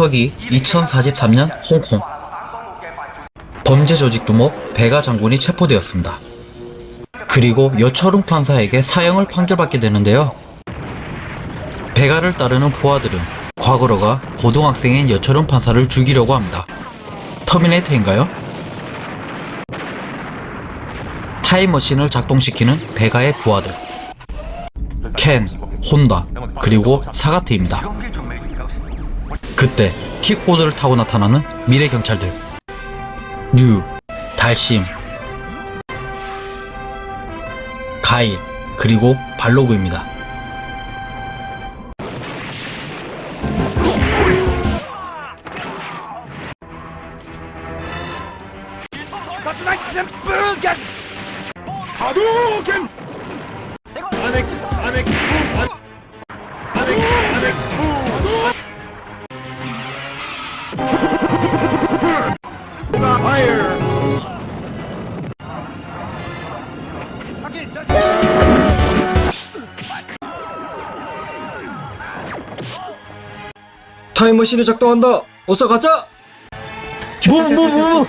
서기 2043년 홍콩 범죄 조직 두목 배가 장군이 체포되었습니다. 그리고 여철웅 판사에게 사형을 판결받게 되는데요. 배가를 따르는 부하들은 과거로가 고등학생인 여철웅 판사를 죽이려고 합니다. 터미네이터인가요? 타임머신을 작동시키는 베가의 부하들 켄, 혼다, 그리고 사가트입니다. 그때 킥보드를 타고 나타나는 미래 경찰들. 류, 달심, 가일, 그리고 발로그입니다. 타임머신이 작동한다. 어서 가자. 뭐뭐 뭐.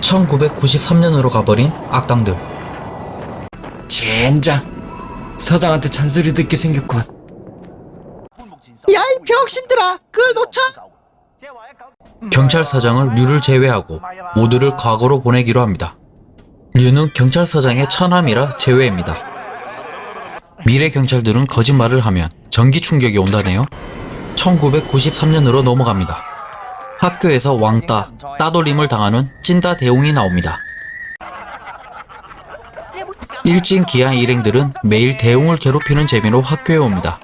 1993년으로 가버린 악당들 젠장. 사장한테 잔소리 듣게 생겼군. 야 이 병신들아, 그걸 놓쳐? 경찰서장을 류를 제외하고 모두를 과거로 보내기로 합니다. 류는 경찰서장의 처남이라 제외입니다. 미래 경찰들은 거짓말을 하면 전기 충격이 온다네요. 1993년으로 넘어갑니다. 학교에서 왕따, 따돌림을 당하는 찐따 대웅이 나옵니다. 일진 기아 일행들은 매일 대웅을 괴롭히는 재미로 학교에 옵니다.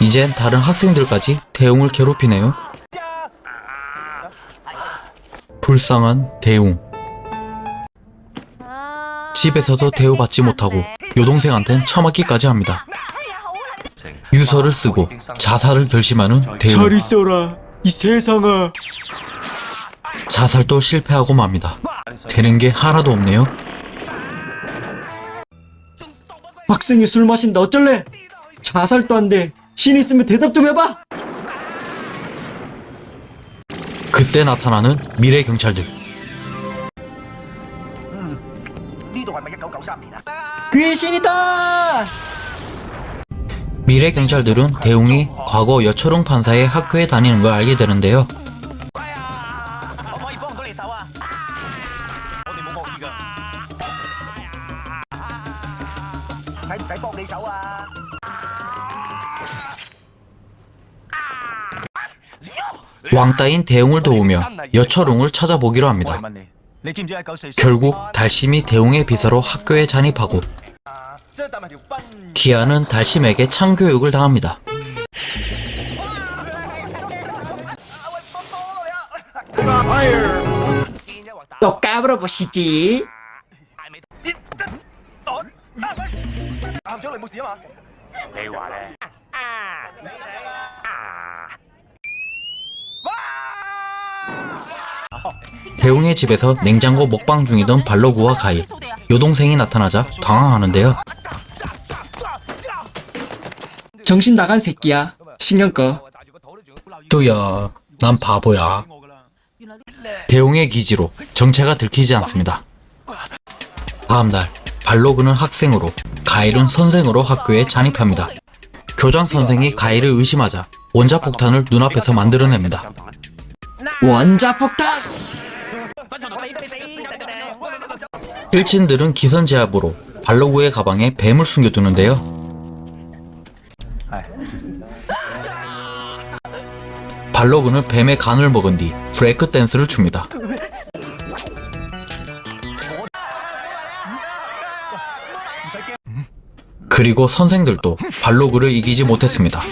이젠 다른 학생들까지 대웅을 괴롭히네요. 불쌍한 대웅. 집에서도 대우받지 못하고 여동생한텐 처맞기까지 합니다. 유서를 쓰고 자살을 결심하는 대웅. 잘 있어라, 이 세상아. 자살도 실패하고 맙니다. 되는 게 하나도 없네요. 학생이 술 마신다 어쩔래? 자살도 안 돼. 신 있으면 대답 좀 해봐. 그때 나타나는 미래 경찰들 귀신이다! 미래 경찰들은 대웅이 과거 여초롱 판사의 학교에 다니는 걸 알게 되는데요. 왕따인 대웅을 도우며 여철웅을 찾아보기로 합니다. 결국 달심이 대웅의 비서로 학교에 잔입하고 기아는 달심에게 창교육을 당합니다. 또 까불어 보시지. 배웅의 집에서 냉장고 먹방 중이던 발로그와 가일, 여동생이 나타나자 당황하는데요. 정신 나간 새끼야. 신경 꺼. 또야, 난 바보야. 대웅의 기지로 정체가 들키지 않습니다. 다음날, 발로그는 학생으로, 가일은 선생으로 학교에 잔입합니다. 교장 선생이 가일을 의심하자 원자폭탄을 눈앞에서 만들어냅니다. 원자폭탄! 일진들은 기선제압으로 발로구의 가방에 뱀을 숨겨두는데요. 발로그는 뱀의 간을 먹은 뒤 브레이크 댄스를 춥니다. 그리고 선생들도 발로그를 이기지 못했습니다.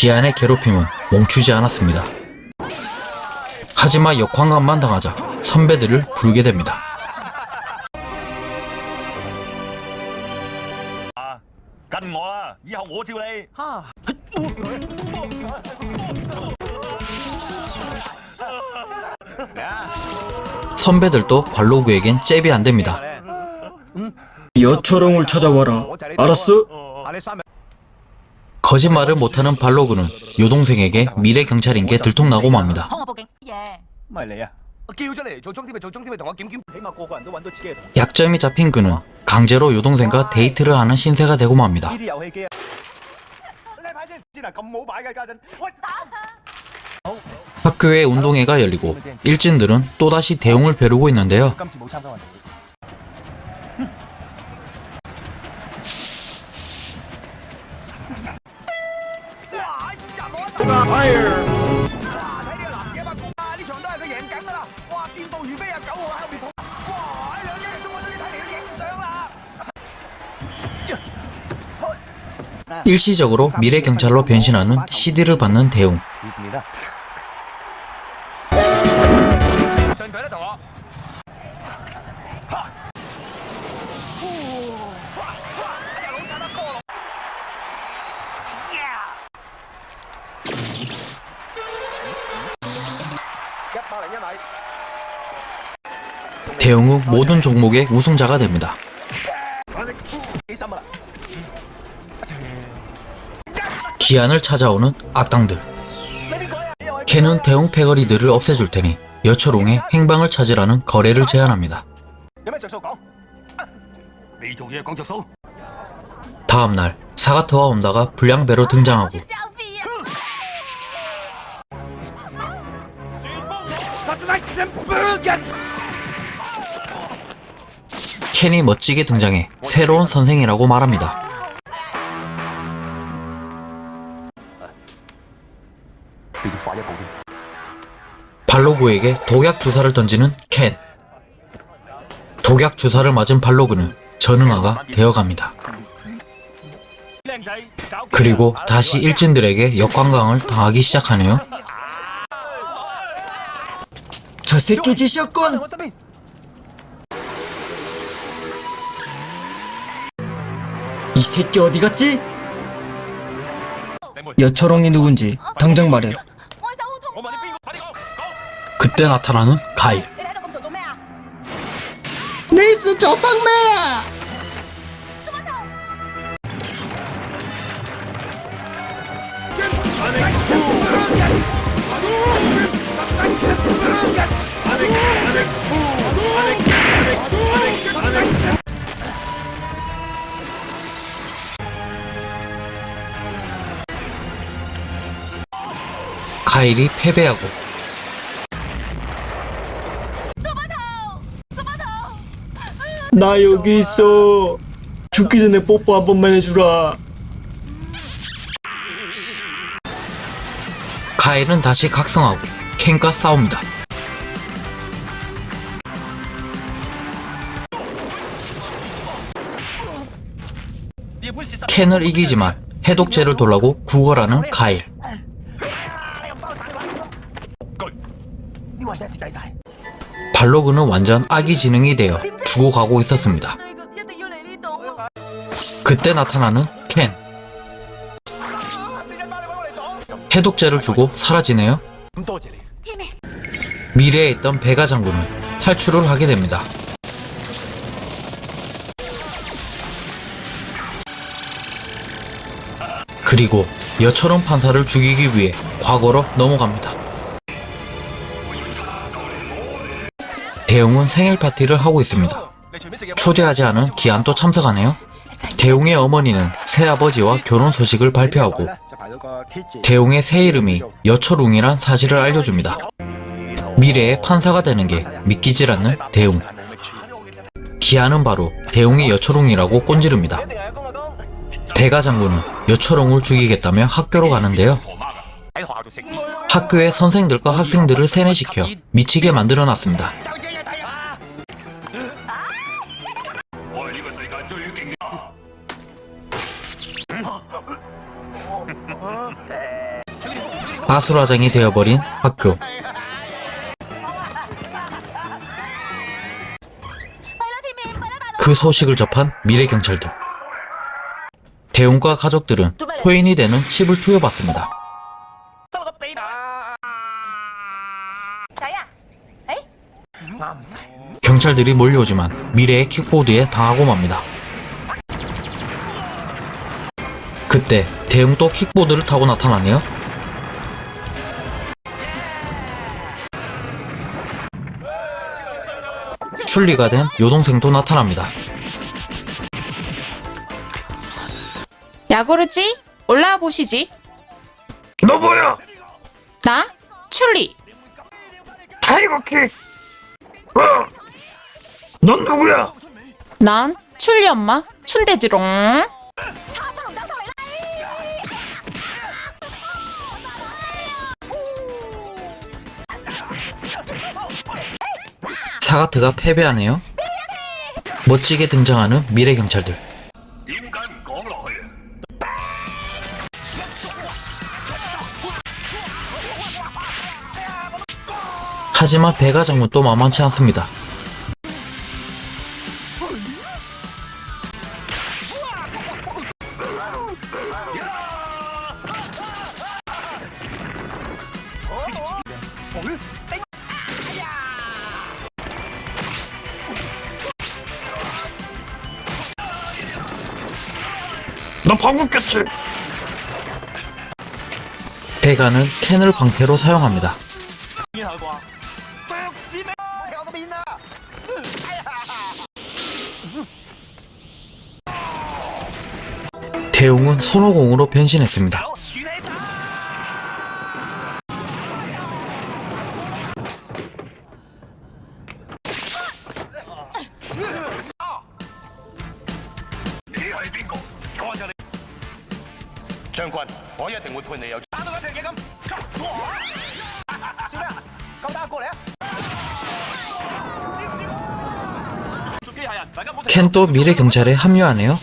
기안의 괴롭힘은 멈추지 않았습니다. 하지만 역황감만 당하자 선배들을 부르게 됩니다. 선배들도 관로구에겐 잽이 안됩니다. 여철옹을 찾아와라. 알았어? 거짓말을 못하는 발로그는 여동생에게 미래 경찰인 게 들통나고 맙니다. 약점이 잡힌 그는 강제로 여동생과 데이트를 하는 신세가 되고 맙니다. 학교에 운동회가 열리고 일진들은 또다시 대웅을 벼르고 있는데요. 今次冇參加運動會。 일시적으로 미래 경찰로 변신하는 CD를 받는 대웅. 대형 후 모든 종목의 우승자가 됩니다. 기한을 찾아오는 악당들 캔은 대형 패거리들을 없애줄 테니 여철옹의 행방을 찾으라는 거래를 제안합니다. 다음날 사가토와 온다가 불량배로 등장하고 켄이 멋지게 등장해 새로운 선생이라고 말합니다. 발로그에게 독약 주사를 던지는 켄. 독약 주사를 맞은 발로그는 전응아가 되어갑니다. 그리고 다시 일진들에게 역관광을 당하기 시작하네요. 저 새끼 지셨군! 이 새끼 어디 갔지? 여철홍이 누군지 당장 말해 그때 나타나는 가일. 네이스 저빵매야! 파일이 패배하고. 나 여기 있어. 죽기 전에 뽀뽀 한 번만 해주라. 카일은 다시 각성하고 켄과 싸웁니다. 켄을 이기지만 해독제를 돌라고 구걸하는 카일. 발로그는 완전 아기 지능이 되어 죽어가고 있었습니다. 그때 나타나는 켄. 해독제를 주고 사라지네요. 미래에 있던 베가 장군은 탈출을 하게 됩니다. 그리고 여처럼 판사를 죽이기 위해 과거로 넘어갑니다. 대웅은 생일 파티를 하고 있습니다. 초대하지 않은 기안도 참석하네요. 대웅의 어머니는 새아버지와 결혼 소식을 발표하고 대웅의 새 이름이 여철웅이란 사실을 알려줍니다. 미래의 판사가 되는 게 믿기질 않는 대웅. 기아는 바로 대웅이 여철웅이라고 꼰지릅니다. 배가 장군은 여철웅을 죽이겠다며 학교로 가는데요. 학교에 선생들과 학생들을 세뇌시켜 미치게 만들어놨습니다. 바수라장이 되어버린 학교. 그 소식을 접한 미래경찰들 대웅과 가족들은 소인이 되는 칩을 투여받습니다. 경찰들이 몰려오지만 미래의 킥보드에 당하고 맙니다. 때 대웅도 킥보드를 타고 나타나네요. 출리가 된 여동생도 나타납니다. 야구르지? 올라와 보시지. 너 뭐야? 나? 출리. 타이거킥! 어? 넌 누구야? 난 출리 엄마. 춘대지롱. 사가트가 패배하네요. 멋지게 등장하는 미래 경찰들. 하지만 배가 장군 또 만만치 않습니다. 방울겠지. 배가는 캔을 방패로 사용합니다. 대웅은 손오공으로 변신했습니다. 보네요. 단어가 되게 감. 시우야, 가다 꼬래. 켄또 미래 경찰에 합류하네요.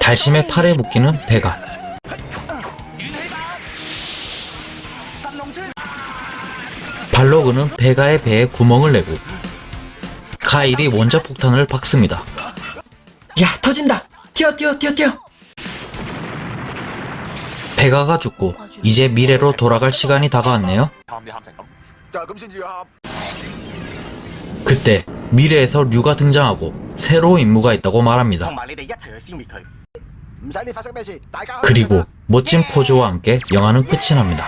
달심의 팔에 묶이는 배가 발로그는 배가의 배에 구멍을 내고 가일이 원자폭탄을 박습니다. 야 터진다! 뛰어 뛰어 뛰어 뛰어. 배가가 죽고 이제 미래로 돌아갈 시간이 다가왔네요. 그때 미래에서 류가 등장하고 새로운 임무가 있다고 말합니다. 그리고 멋진 포즈와 함께 영화는 끝이 납니다.